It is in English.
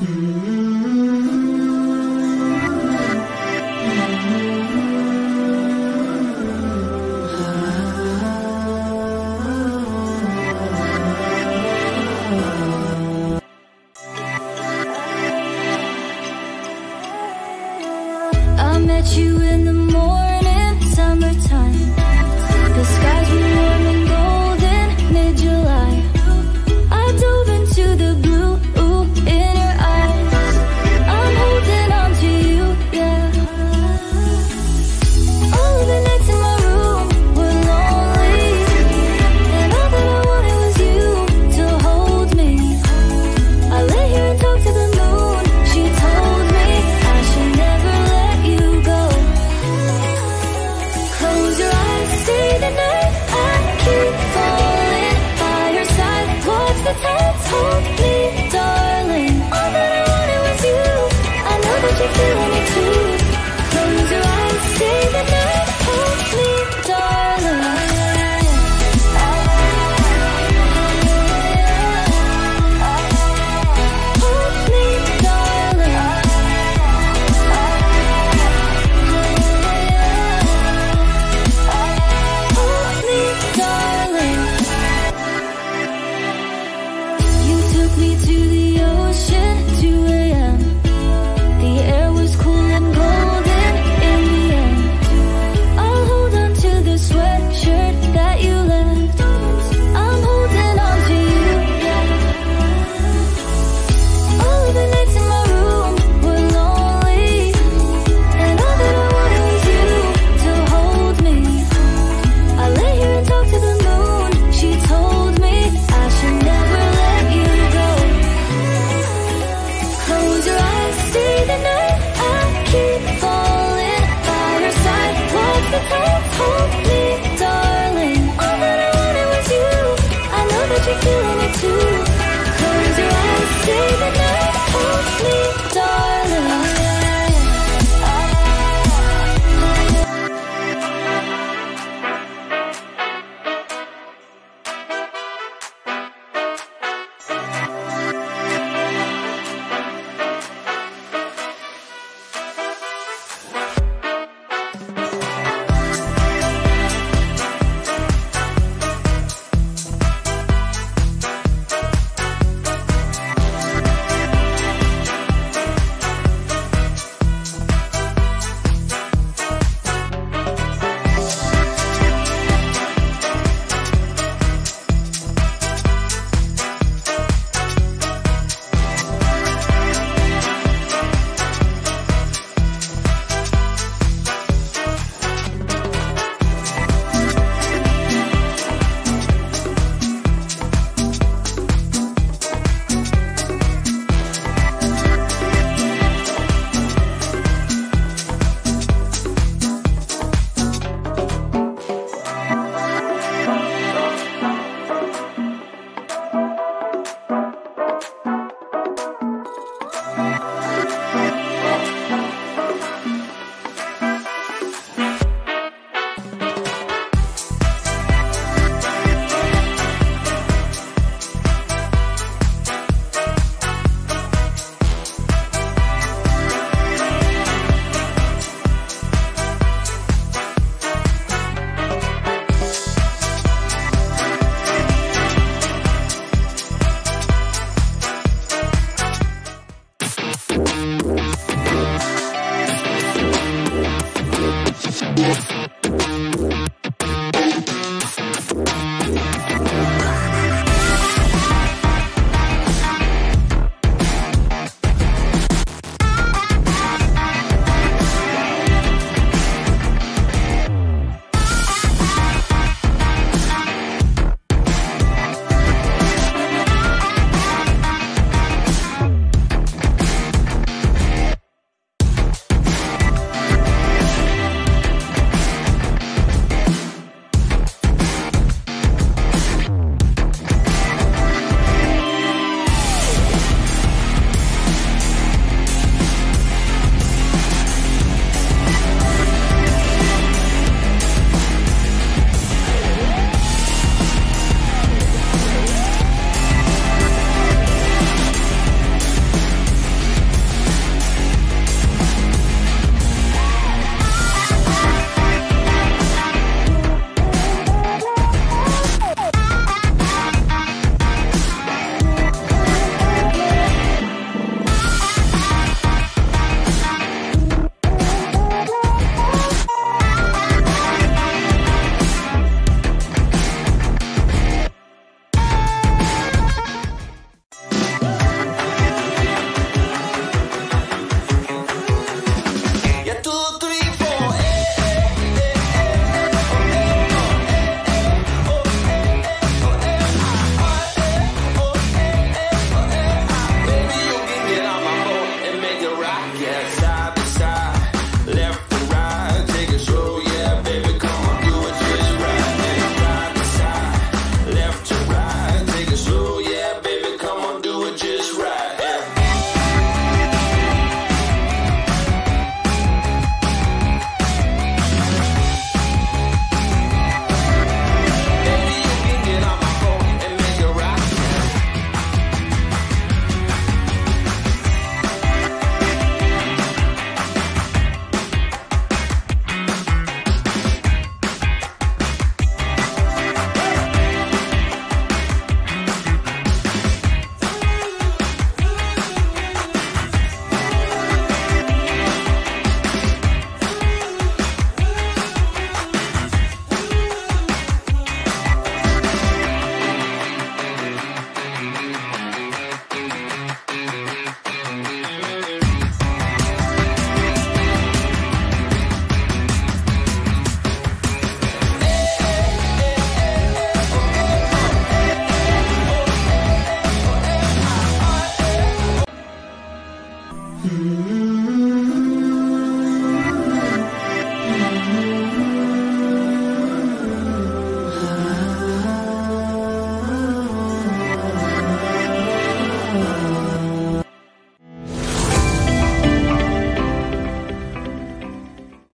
Hmm.